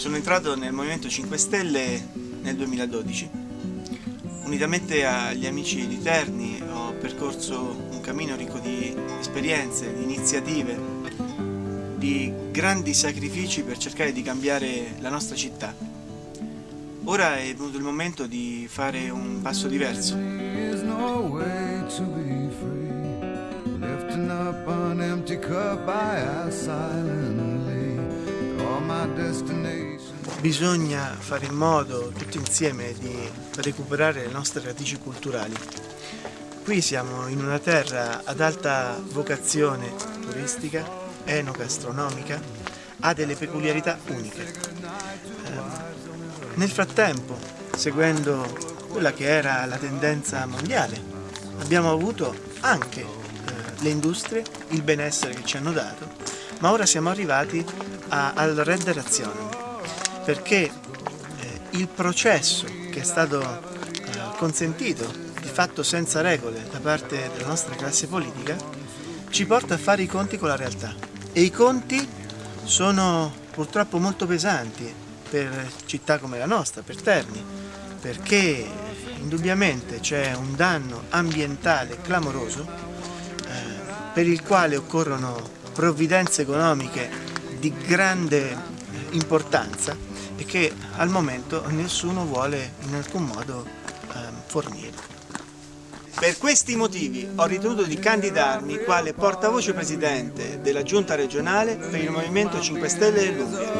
Sono entrato nel Movimento 5 Stelle nel 2012. Unitamente agli amici di Terni ho percorso un cammino ricco di esperienze, di iniziative, di grandi sacrifici per cercare di cambiare la nostra città. Ora è venuto il momento di fare un passo diverso. Bisogna fare in modo tutti insieme di recuperare le nostre radici culturali. Qui siamo in una terra ad alta vocazione turistica, enogastronomica, ha delle peculiarità uniche. Eh, nel frattempo, seguendo quella che era la tendenza mondiale, abbiamo avuto anche eh, le industrie, il benessere che ci hanno dato, ma ora siamo arrivati a, al Red Razione, perché eh, il processo che è stato eh, consentito di fatto senza regole da parte della nostra classe politica ci porta a fare i conti con la realtà. E i conti sono purtroppo molto pesanti per città come la nostra, per Terni, perché indubbiamente c'è un danno ambientale clamoroso eh, per il quale occorrono provvidenze economiche di grande importanza e che al momento nessuno vuole in alcun modo eh, fornire. Per questi motivi ho ritenuto di candidarmi quale portavoce presidente della giunta regionale per il Movimento 5 Stelle dell'Umbria.